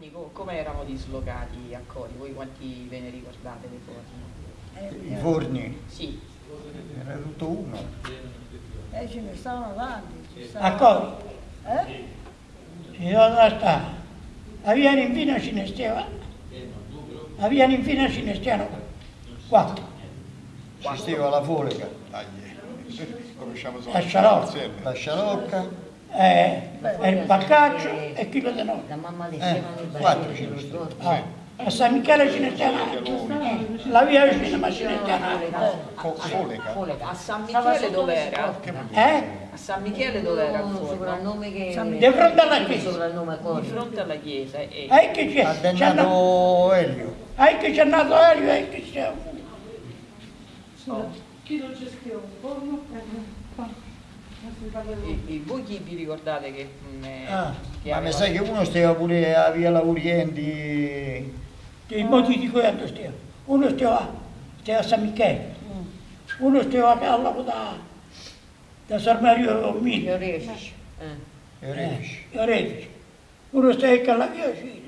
Quindi co- come erano dislocati a Cori? Voi quanti ve ne ricordate dei forni? I forni, Sì, era tutto uno. Eh, ce ne stavano tanti. ci A stavano- Cori, Eh? si dove sta? A via Ninfina ce ne stava, a via Ninfina ce ne stiano quattro, Ci stava la Folega, Conosciamo solo a Sciarocca, la Sciarocca, eh, e il Baccaccio e Chilo de Noi. La mamma le Eh, facevano i quattro bacini, ce ne lo stanno. ricordi? Ah, a San Michele ce ne la via vicina ma ce ne. Fo- Folega. Folega. a San Michele dov'era? Eh? A San Michele dov'era Un forno? soprannome che... Di fronte alla chiesa. Di fronte alla chiesa e Eh, che c'è? ha C'è nato- Elio. Eh, che c'è nato Elio e che c'è... Chi lo gestiva? E- e voi chi vi ricordate che, mm, eh, Ah, che Ma mi sa che uno stava pure a Via Laurienti, I modi di cui hanno stiamo. Uno stava, stava a San Michele, uno stava a lago da, da San Mario Gli Mino, orefici. Eh. e Refici. e Orefici. Uno stava a alla via vicina,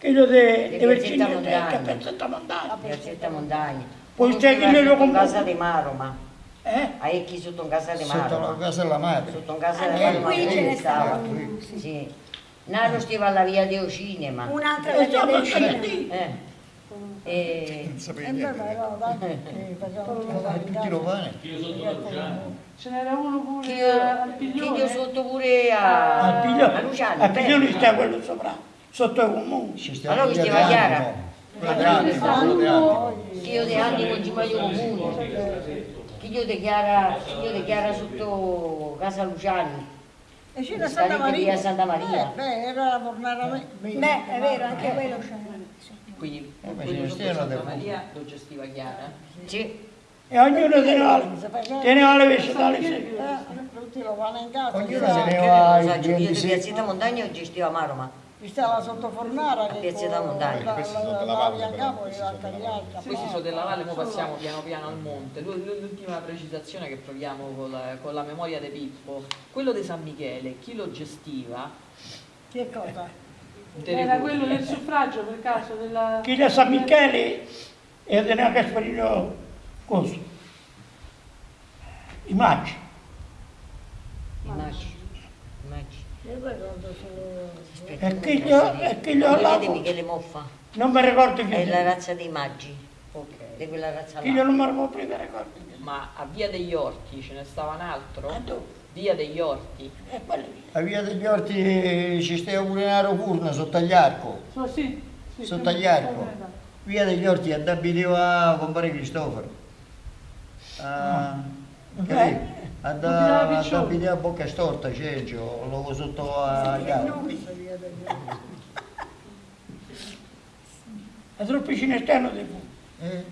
quello de, Di de Piazzetta Montagna. Piazzetta Montagna. Piazzetta Montagna. Poi stava lo compra- casa di Maroma. Eh? A Ecchi sotto in casa di Sotto la Maroma. casa della madre. Sotto in casa di Anche Maroma. qui ce ne stava. stavano uno, sì. Sì. Nano stava alla via Deo Cinema. Un'altra E vecchia stava del a cinema. Eh. E... Non sapevi E beh, ma niente. che tutti Eh, tutti in lo casa. fanno. Ce n'era uno pure Chi al chi piglione. io sotto pure a, Al a piglione, Luciano. al piglione sta quello sopra, sotto il comune. Allora via questi va De chiara. Animo. Animo, quello De Animo. Chi io di anni non ci voglio comune. Chi io dichiara, chi io dichiara sotto casa Luciani. E c'era Santa Maria. Santa Maria. Eh, beh, era la fornara me. Beh, è vero, anche quello c'era. Quindi Eh, quello ne Santa Maria lo gestiva Chiara? Sì. E ognuno teneva, teneva le vegetali Eh, secche. tutti lo vanno in casa. Ognuno Stava- se ne Che va io di Piazzetta Montagna gestiva Maroma. Ci stava sotto fornara che Piazzetta Montagna. la- Questi la- sono la- della la valle, però, capo questi e la sono della valle. Questi sono della valle, ora passiamo piano piano al monte. L'u- L'ultima precisazione che proviamo con la, con la memoria di Pippo, quello di San Michele, chi lo gestiva? Che cosa? Era quello del suffragio per caso della... Chi da San Michele e teneva Gasparino Coso. I maggi. Immagini. Immagini. Io ricordo solo... E chi glielo- e chi di lavo? Michele Moffa. Non mi ricordo chi È la era. razza dei maggi. Ok. Di quella razza Chi là. glielo non mi ricordo prima ricordo. chi era. Ma a Via degli Orti ce ne stava un altro? E dove? Via degli Orti. E lì. A Via degli Orti ci stava pure un aerofurno sotto agli arco. So, sì, sì, Sotto agli arco. Via degli Orti addabiteva a compare Cristoforo. Ah, capì? Abitava Addabiteva a bocca storta, Cencio, lo sotto arco. La troppo cinesterno del fu. Eh,